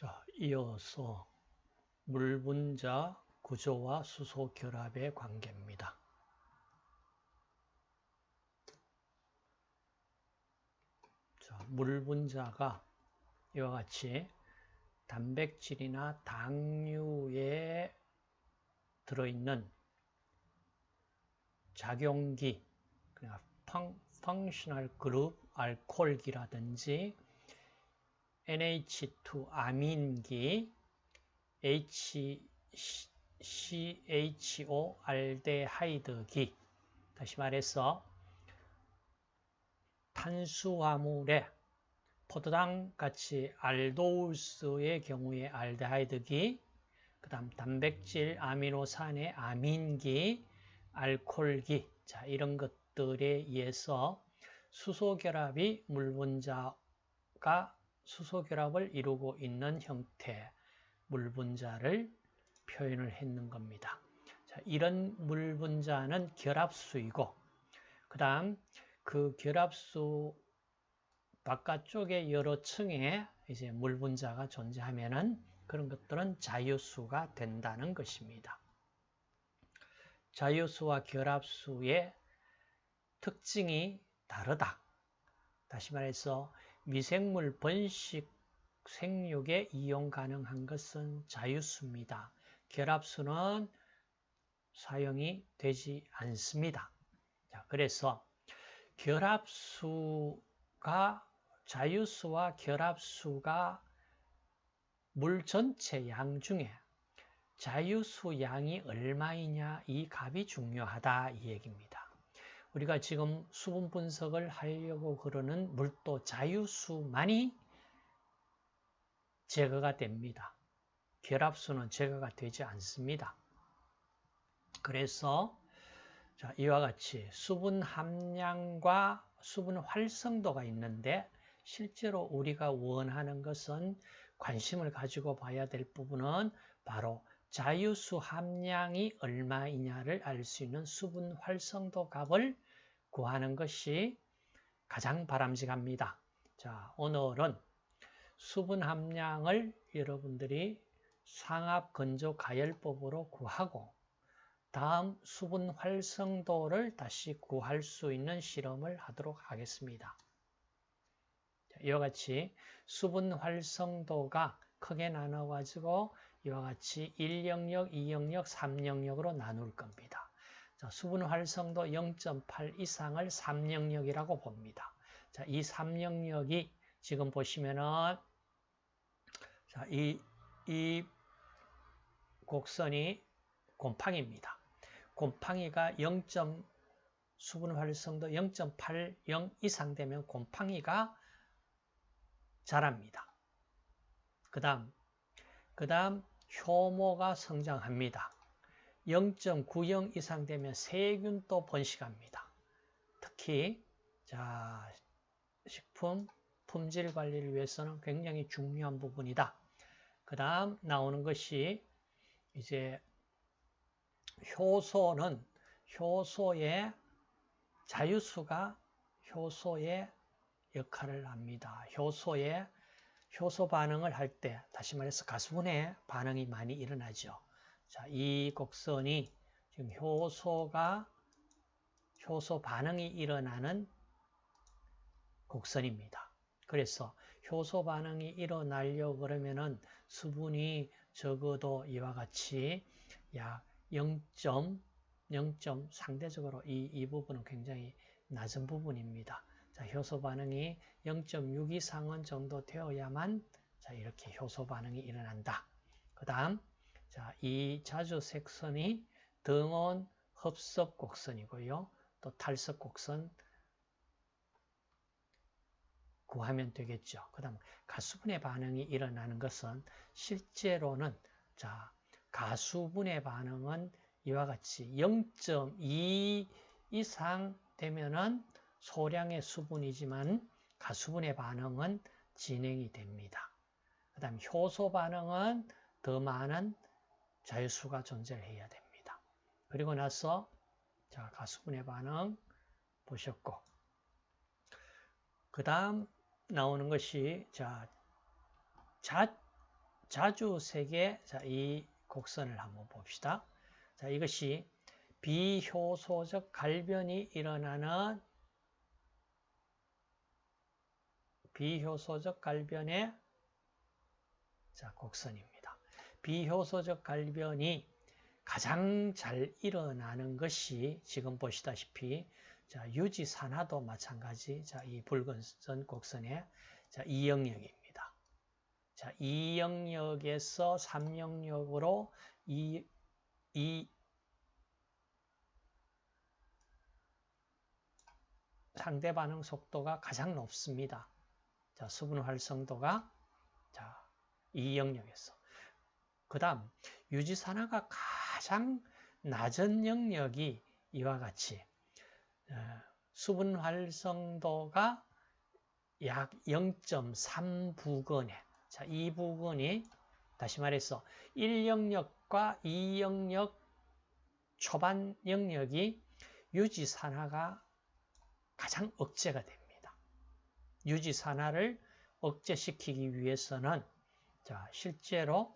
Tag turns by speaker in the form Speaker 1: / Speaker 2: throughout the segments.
Speaker 1: 자, 이어서 물 분자 구조와 수소 결합의 관계입니다. 자, 물 분자가 이와 같이 단백질이나 당류에 들어있는 작용기, 그러니까 펑셔널 그룹 알코올기라든지 NH2 아민기, HCHO 알데하이드기. 다시 말해서 탄수화물에 포도당 같이 알도우스의 경우에 알데하이드기 그 다음 단백질 아미노산의 아민기 알콜기. 자 이런 것들에 의해서 수소 결합이 물 분자가 수소결합을 이루고 있는 형태 물 분자를 표현을 했는 겁니다. 자, 이런 물 분자는 결합수이고 그 다음 그 결합수 바깥쪽에 여러 층에 이제 물 분자가 존재하면은 그런 것들은 자유수가 된다는 것입니다. 자유수와 결합수의 특징이 다르다. 다시 말해서 미생물 번식 생육에 이용 가능한 것은 자유수입니다. 결합수는 사용이 되지 않습니다. 자, 그래서 결합수가 자유수와 결합수가 물 전체 양 중에 자유수 양이 얼마이냐 이 값이 중요하다 이 얘기입니다. 우리가 지금 수분 분석을 하려고 그러는 물도 자유수만이 제거가 됩니다. 결합수는 제거가 되지 않습니다. 그래서 자, 이와 같이 수분 함량과 수분 활성도가 있는데 실제로 우리가 원하는 것은 관심을 가지고 봐야 될 부분은 바로 자유수 함량이 얼마이냐를 알 수 있는 수분 활성도 값을 구하는 것이 가장 바람직합니다. 자, 오늘은 수분 함량을 여러분들이 상압 건조 가열법으로 구하고 다음 수분 활성도를 다시 구할 수 있는 실험을 하도록 하겠습니다. 이와 같이 수분 활성도가 크게 나눠 가지고 이와 같이 1영역, 2영역, 3영역으로 나눌 겁니다. 자, 수분 활성도 0.8 이상을 3영역이라고 봅니다. 자, 이 3영역이 지금 보시면은 자, 이, 이 곡선이 곰팡이입니다. 곰팡이가 0. 수분 활성도 0.80 이상 되면 곰팡이가 자랍니다. 그 다음, 그 다음 효모가 성장합니다. 0.90 이상 되면 세균도 번식합니다. 특히 자 식품 품질 관리를 위해서는 굉장히 중요한 부분이다. 그 다음 나오는 것이 이제 효소는 효소의 자유수가 효소의 역할을 합니다. 효소의 효소 반응을 할 때 다시 말해서 가수분해 반응이 많이 일어나죠. 자, 이 곡선이 지금 효소가 효소 반응이 일어나는 곡선입니다. 그래서 효소 반응이 일어나려고 그러면은 수분이 적어도 이와 같이 약 0. 0점 상대적으로 이, 이 부분은 굉장히 낮은 부분입니다. 자, 효소 반응이 0.6 이상은 정도 되어야만 자, 이렇게 효소 반응이 일어난다. 그 다음 자, 이 자주 색선이 등온 흡섭 곡선이고요. 또 탈석 곡선 구하면 되겠죠. 그 다음 가수분해 반응이 일어나는 것은 실제로는 자 가수분해 반응은 이와 같이 0.2 이상 되면은 소량의 수분이지만 가수분해 반응은 진행이 됩니다. 그 다음 효소 반응은 더 많은 자유수가 존재해야 됩니다. 그리고 나서 자 가수분해 반응 보셨고 그 다음 나오는 것이 자, 자 자주 세계 자, 이 곡선을 한번 봅시다. 자, 이것이 비효소적 갈변이 일어나는 비효소적 갈변의 자, 곡선입니다. 비효소적 갈변이 가장 잘 일어나는 것이 지금 보시다시피 자, 유지산화도 마찬가지. 자, 이 붉은 선 곡선의 자, 이 영역입니다. 자, 이 영역에서 3영역으로 이, 이 상대 반응 속도가 가장 높습니다. 자, 수분 활성도가 자, 이 영역에서. 그 다음, 유지 산화가 가장 낮은 영역이 이와 같이 어, 수분 활성도가 약 0.3 부근에 자, 이 부근이 다시 말해서 1영역과 2영역 초반 영역이 유지 산화가 가장 억제가 됩니다. 유지 산화를 억제시키기 위해서는 자, 실제로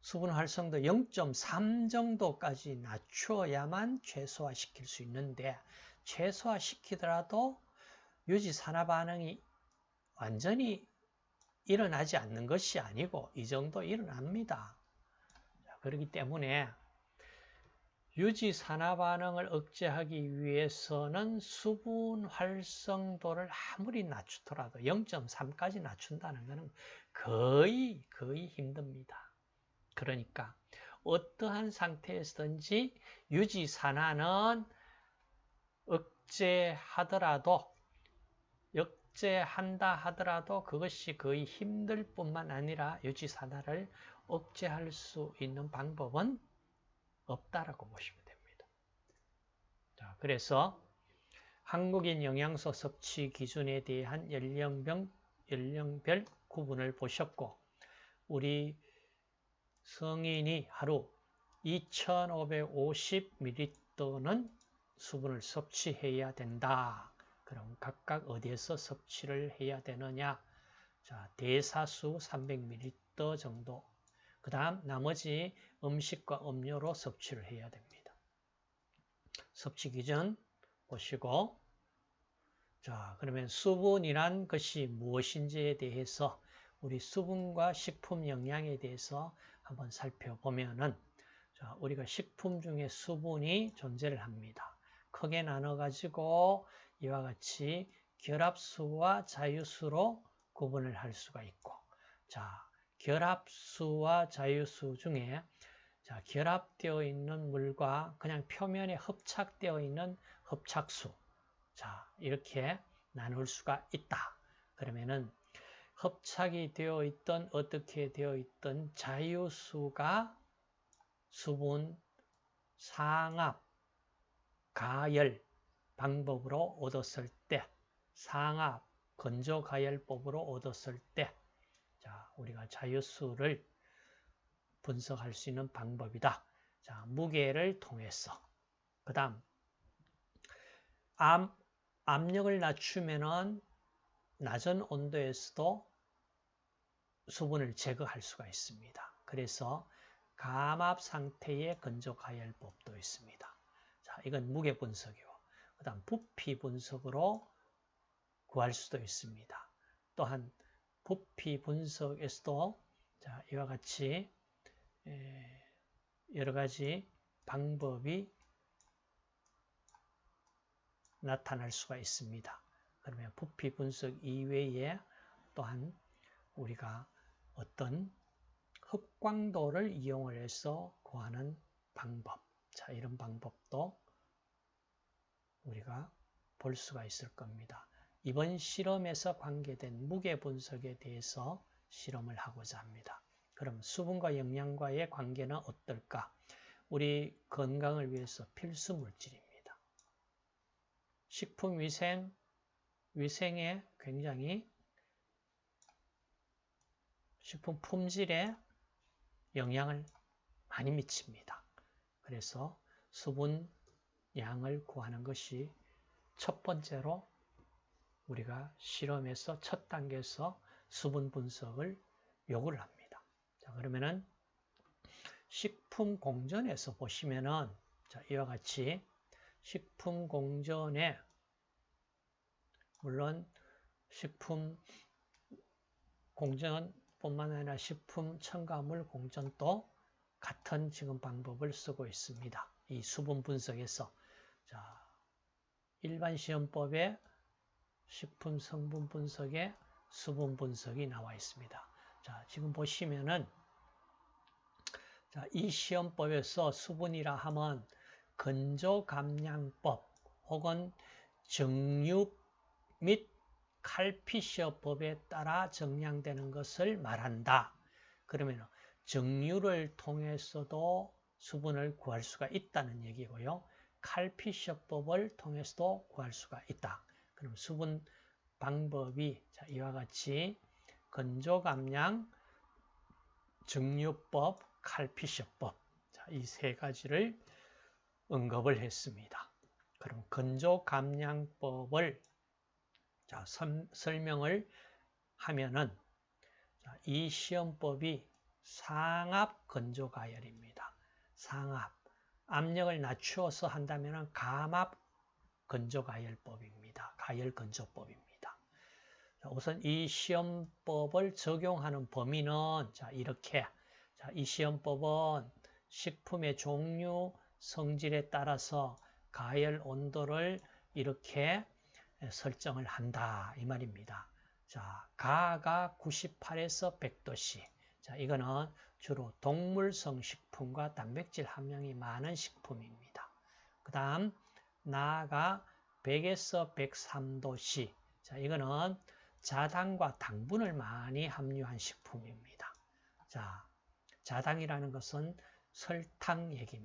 Speaker 1: 수분 활성도 0.3 정도까지 낮춰야만 최소화시킬 수 있는데 최소화시키더라도 유지 산화 반응이 완전히 일어나지 않는 것이 아니고 이 정도 일어납니다. 그렇기 때문에 유지 산화 반응을 억제하기 위해서는 수분 활성도를 아무리 낮추더라도 0.3까지 낮춘다는 것은 거의 거의 힘듭니다. 그러니까 어떠한 상태에서든지 유지 산화는 억제하더라도 억제한다 하더라도 그것이 거의 힘들 뿐만 아니라 유지 산화를 억제할 수 있는 방법은 없다라고 보시면 됩니다. 자, 그래서 한국인 영양소 섭취 기준에 대한 연령별, 연령별 구분을 보셨고 우리 성인이 하루 2550ml는 수분을 섭취해야 된다. 그럼 각각 어디에서 섭취를 해야 되느냐? 자, 대사수 300ml 정도. 그 다음 나머지 음식과 음료로 섭취를 해야 됩니다. 섭취 기준 보시고 자, 그러면 수분이란 것이 무엇인지에 대해서 우리 수분과 식품 영양에 대해서 한번 살펴보면은 자, 우리가 식품 중에 수분이 존재를 합니다. 크게 나눠 가지고 이와 같이 결합수와 자유수로 구분을 할 수가 있고 자, 결합수와 자유수 중에 자, 결합되어 있는 물과 그냥 표면에 흡착되어 있는 흡착수 자, 이렇게 나눌 수가 있다. 그러면은 hợp착이 되어 있던 어떻게 되어 있던 자유수가 수분 상압 가열 방법으로 얻었을 때 상압 건조 가열법으로 얻었을 때 자, 우리가 자유수를 분석할 수 있는 방법이다. 자, 무게를 통해서 그 다음 암, 압력을 낮추면은 낮은 온도에서도 수분을 제거할 수가 있습니다. 그래서 감압 상태의 건조 가열법도 있습니다. 자, 이건 무게 분석이고, 그 다음 부피 분석으로 구할 수도 있습니다. 또한 부피 분석에서도 자, 이와 같이 여러 가지 방법이 나타날 수가 있습니다. 그러면 부피 분석 이외에 또한 우리가 어떤 흡광도를 이용을 해서 구하는 방법. 자, 이런 방법도 우리가 볼 수가 있을 겁니다. 이번 실험에서 관계된 무게 분석에 대해서 실험을 하고자 합니다. 그럼 수분과 영양과의 관계는 어떨까? 우리 건강을 위해서 필수 물질입니다. 식품위생, 위생에 굉장히 식품 품질에 영향을 많이 미칩니다. 그래서 수분 양을 구하는 것이 첫 번째로 우리가 실험에서 첫 단계에서 수분 분석을 요구를 합니다. 자, 그러면은 식품 공전에서 보시면은 자, 이와 같이 식품 공전에 물론 식품 공전뿐만 아니라 식품 첨가물 공전도 같은 지금 방법을 쓰고 있습니다. 이 수분 분석에서 자, 일반 시험법에 식품 성분 분석에 수분 분석이 나와 있습니다. 자, 지금 보시면은 자, 이 시험법에서 수분이라 하면 건조 감량법 혹은 정육 및 칼피셔법에 따라 정량되는 것을 말한다. 그러면 정류를 통해서도 수분을 구할 수가 있다는 얘기고요. 칼피셔법을 통해서도 구할 수가 있다. 그럼 수분 방법이 자, 이와 같이 건조 감량, 정류법, 칼피셔법 이 세 가지를 언급을 했습니다. 그럼 건조 감량법을 자, 선, 설명을 하면은 자, 이 시험법이 상압 건조 가열입니다. 상압 압력을 낮추어서 한다면 감압 건조가열법입니다. 가열건조법입니다. 자, 우선 이 시험법을 적용하는 범위는 자, 이렇게 자, 이 시험법은 식품의 종류, 성질에 따라서 가열 온도를 이렇게 설정을 한다 이 말입니다. 자, 가가 98에서 100도씨. 자, 이거는 주로 동물성 식품과 단백질 함량이 많은 식품입니다. 그 다음 나가 100에서 103도씨. 자, 이거는 자당과 당분을 많이 함유한 식품입니다. 자, 자당이라는 것은 설탕 얘기입니다.